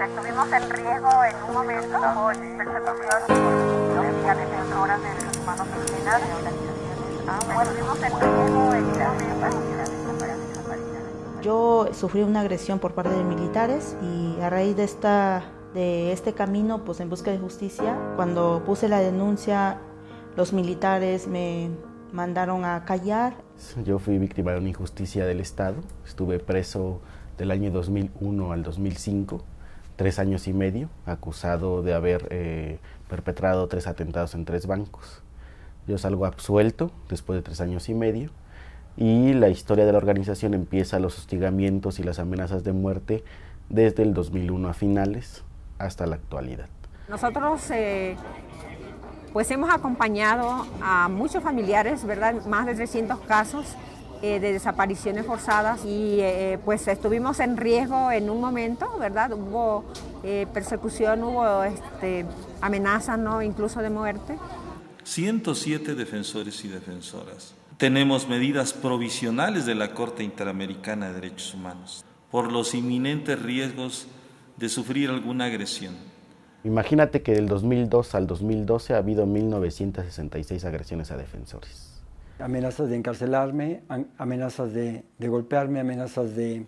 Estuvimos en riesgo en un momento por persecución por violencia de defensoras de derechos humanos indígenas, de organizaciones. Estuvimos en riesgo en un momento. Yo sufrí una agresión por parte de militares y a raíz de, esta, de este camino, pues en busca de justicia, cuando puse la denuncia, los militares me mandaron a callar. Yo fui víctima de una injusticia del Estado, estuve preso del año 2001 al 2005, tres años y medio, acusado de haber eh, perpetrado tres atentados en tres bancos. Yo salgo absuelto después de tres años y medio y la historia de la organización empieza los hostigamientos y las amenazas de muerte desde el 2001 a finales hasta la actualidad. Nosotros eh, pues hemos acompañado a muchos familiares, ¿verdad? Más de 300 casos eh, de desapariciones forzadas y eh, pues estuvimos en riesgo en un momento, ¿verdad? Hubo persecución, hubo este, amenazas, ¿no? Incluso de muerte. 107 defensores y defensoras tenemos medidas provisionales de la Corte Interamericana de Derechos Humanos por los inminentes riesgos de sufrir alguna agresión. Imagínate que del 2002 al 2012 ha habido 1.966 agresiones a defensores. Amenazas de encarcelarme, amenazas de, de golpearme, amenazas de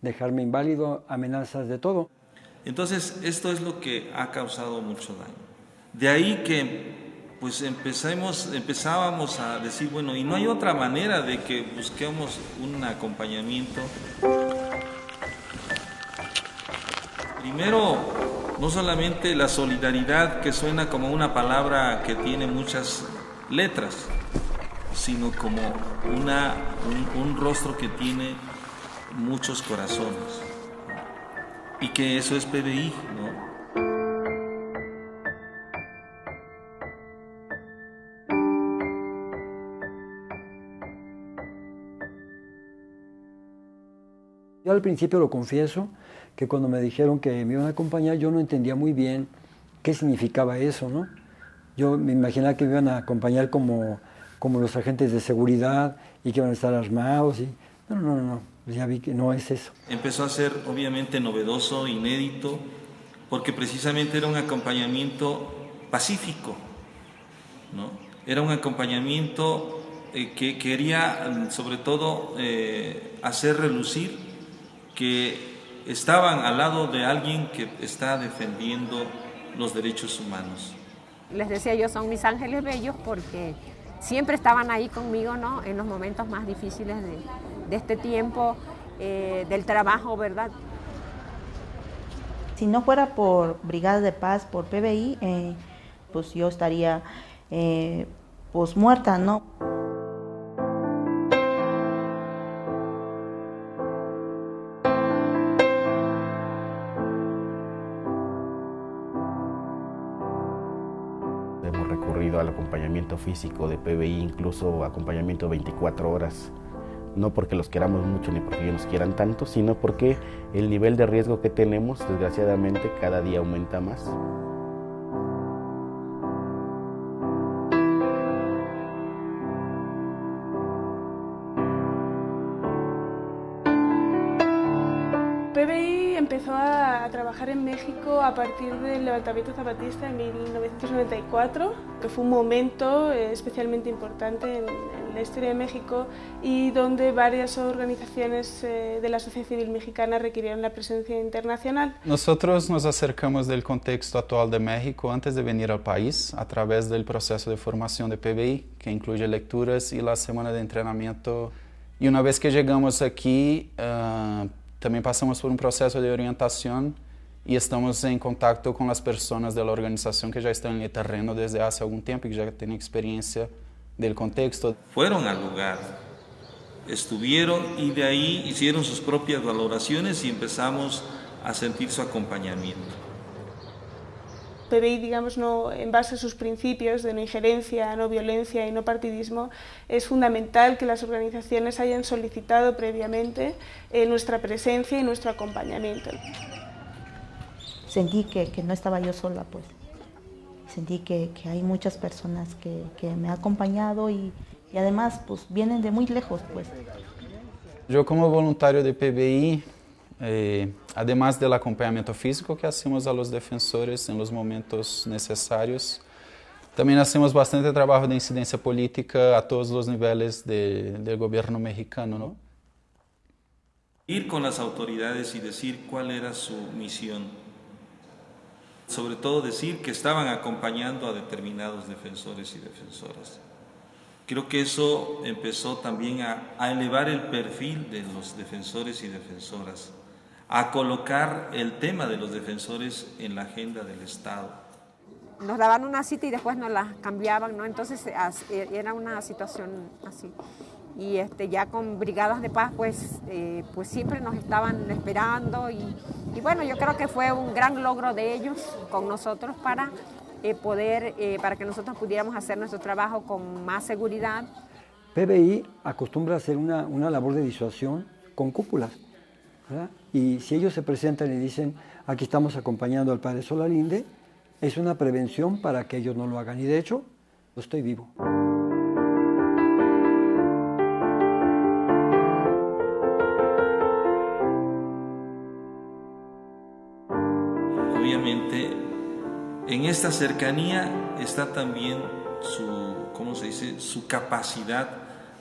dejarme inválido, amenazas de todo. Entonces, esto es lo que ha causado mucho daño. De ahí que pues empezamos, empezábamos a decir, bueno, y no hay otra manera de que busquemos un acompañamiento. Primero, no solamente la solidaridad, que suena como una palabra que tiene muchas letras, sino como una, un, un rostro que tiene muchos corazones. Y que eso es PBI, ¿no? Yo al principio lo confieso, que cuando me dijeron que me iban a acompañar, yo no entendía muy bien qué significaba eso, ¿no? Yo me imaginaba que me iban a acompañar como, como los agentes de seguridad y que iban a estar armados. Y... No, no, no, no, ya vi que no es eso. Empezó a ser obviamente novedoso, inédito, porque precisamente era un acompañamiento pacífico, ¿no? Era un acompañamiento eh, que quería sobre todo eh, hacer relucir que estaban al lado de alguien que está defendiendo los derechos humanos. Les decía yo, son mis ángeles bellos porque siempre estaban ahí conmigo ¿no? en los momentos más difíciles de, este tiempo, eh, del trabajo, ¿verdad? Si no fuera por Brigada de Paz, por PBI, eh, pues yo estaría eh, pues muerta, ¿no? Hemos recurrido al acompañamiento físico de PBI, incluso acompañamiento 24 horas. No porque los queramos mucho ni porque ellos nos quieran tanto, sino porque el nivel de riesgo que tenemos, desgraciadamente, cada día aumenta más. PBI empezó a, trabajar en México a partir del levantamiento zapatista en 1994, que fue un momento eh, especialmente importante en, la historia de México y donde varias organizaciones eh, de la sociedad civil mexicana requirieron la presencia internacional. Nosotros nos acercamos del contexto actual de México antes de venir al país a través del proceso de formación de PBI, que incluye lecturas y la semana de entrenamiento. Y una vez que llegamos aquí, uh, também passamos por um processo de orientação e estamos em contato com as pessoas da organização que já estão no terreno desde há algum tempo e que já têm experiência do contexto. Foram ao lugar, estuvieron e de aí hicieron suas próprias valorações e começamos a sentir seu acompanhamento. PBI, digamos, no, en base a sus principios de no injerencia, no violencia y no partidismo, es fundamental que las organizaciones hayan solicitado previamente eh, nuestra presencia y nuestro acompañamiento. Sentí que, que no estaba yo sola, pues. Sentí que, que hay muchas personas que, que, me han acompañado y, y además pues vienen de muy lejos, pues. Yo como voluntario de PBI eh, Además del acompañamiento físico que hacemos a los defensores en los momentos necesarios, también hacemos bastante trabajo de incidencia política a todos los niveles de, del gobierno mexicano. ¿no? Ir con las autoridades y decir cuál era su misión. Sobre todo decir que estaban acompañando a determinados defensores y defensoras. Creo que eso empezó también a elevar el perfil de los defensores y defensoras a colocar el tema de los defensores en la agenda del Estado. Nos daban una cita y después nos la cambiaban, ¿no? Entonces e, era una situación así. Y este, ya con brigadas de paz, pues, eh, pues siempre nos estaban esperando y, y, bueno, yo creo que fue un gran logro de ellos con nosotros para eh, poder, eh, para que nosotros pudiéramos hacer nuestro trabajo con más seguridad. PBI acostumbra a hacer una, una labor de disuasión con cúpulas. Y si ellos se presentan y dicen, aquí estamos acompañando al padre Solalinde, es una prevención para que ellos no lo hagan. Y de hecho, estoy vivo. Obviamente, en esta cercanía está también su, ¿cómo se dice?, su capacidad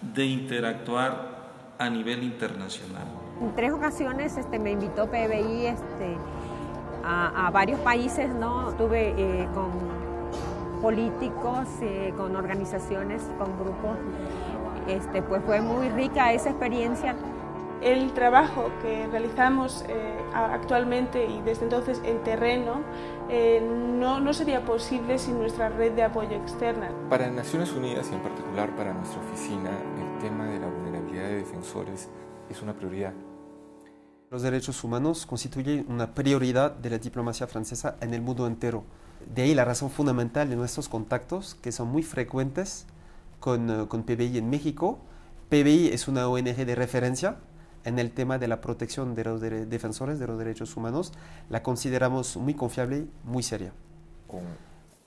de interactuar a nivel internacional. En tres ocasiones este, me invitó PBI este, a, a varios países, ¿no? Estuve eh, con políticos, eh, con organizaciones, con grupos. Este, pues fue muy rica esa experiencia. El trabajo que realizamos eh, actualmente y desde entonces en terreno eh, no, no sería posible sin nuestra red de apoyo externa. Para Naciones Unidas y en particular para nuestra oficina, el tema de la defensores es una prioridad. Los derechos humanos constituyen una prioridad de la diplomacia francesa en el mundo entero. De ahí la razón fundamental de nuestros contactos, que son muy frecuentes con, uh, con PBI en México. PBI es una ONG de referencia en el tema de la protección de los de defensores de los derechos humanos. La consideramos muy confiable y muy seria. Con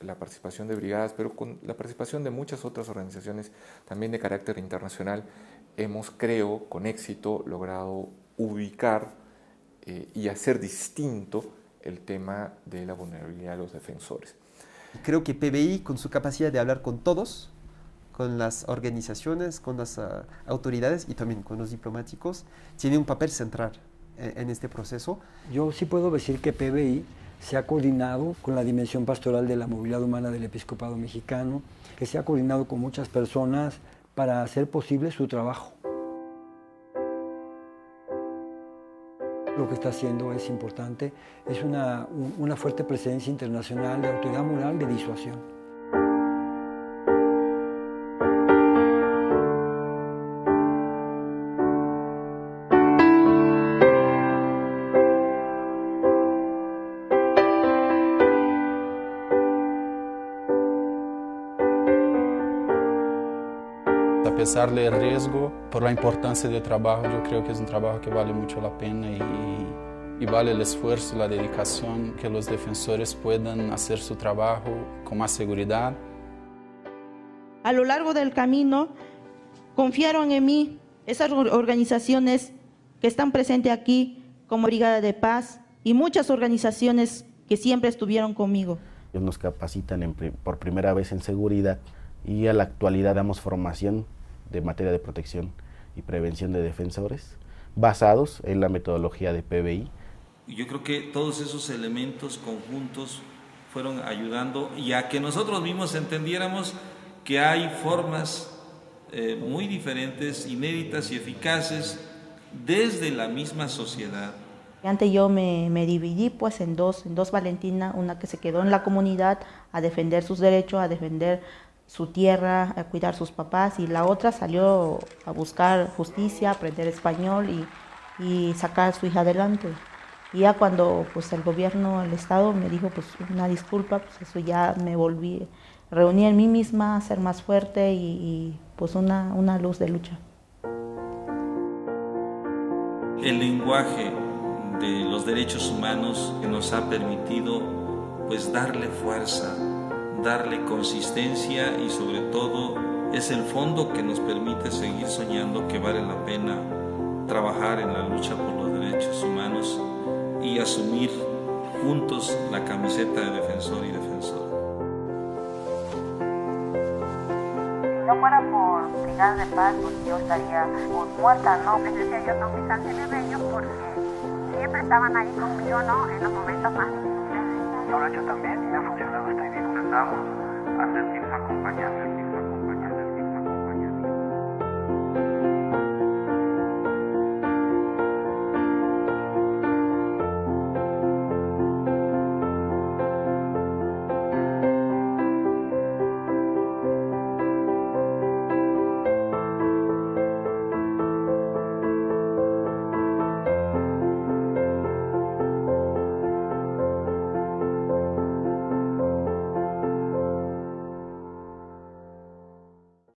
la participación de brigadas, pero con la participación de muchas otras organizaciones también de carácter internacional, hemos, creo, con éxito logrado ubicar eh, y hacer distinto el tema de la vulnerabilidad de los defensores. Creo que PBI, con su capacidad de hablar con todos, con las organizaciones, con las uh, autoridades y también con los diplomáticos, tiene un papel central en, en este proceso. Yo sí puedo decir que PBI se ha coordinado con la dimensión pastoral de la movilidad humana del episcopado mexicano, que se ha coordinado con muchas personas para hacer posible su trabajo. Lo que está haciendo es importante, es una, una fuerte presencia internacional de autoridad moral de disuasión. A pesar del riesgo, por la importancia del trabajo, yo creo que es un trabajo que vale mucho la pena y, y vale el esfuerzo, la dedicación, que los defensores puedan hacer su trabajo con más seguridad. A lo largo del camino, confiaron en mí esas organizaciones que están presentes aquí, como Brigada de Paz y muchas organizaciones que siempre estuvieron conmigo. Ellos nos capacitan en, por primera vez en seguridad y a la actualidad damos formación de materia de protección y prevención de defensores basados en la metodología de PBI. Yo creo que todos esos elementos conjuntos fueron ayudando y a que nosotros mismos entendiéramos que hay formas eh, muy diferentes, inéditas y eficaces desde la misma sociedad. Antes yo me, me, dividí pues en dos, en dos Valentina, una que se quedó en la comunidad a defender sus derechos, a defender su tierra, a cuidar sus papás y la otra salió a buscar justicia, aprender español y, y sacar a su hija adelante. Y ya cuando pues el gobierno, el Estado me dijo pues una disculpa, pues eso ya me volví, reuní en mí misma, ser más fuerte y, y pues una, una luz de lucha. El lenguaje de los derechos humanos que nos ha permitido pues darle fuerza, darle consistencia y sobre todo es el fondo que nos permite seguir soñando que vale la pena trabajar en la lucha por los derechos humanos y asumir juntos la camiseta de defensor y defensor. Si no fuera por Brigada de Paz, pues yo estaría pues, muerta, ¿no? Les decía yo, no, mis ángeles bellos, porque siempre estaban ahí conmigo, ¿no? En los momentos más difíciles. Yo lo he hecho también y me ha funcionado, dispuesta a sentirse acompañada.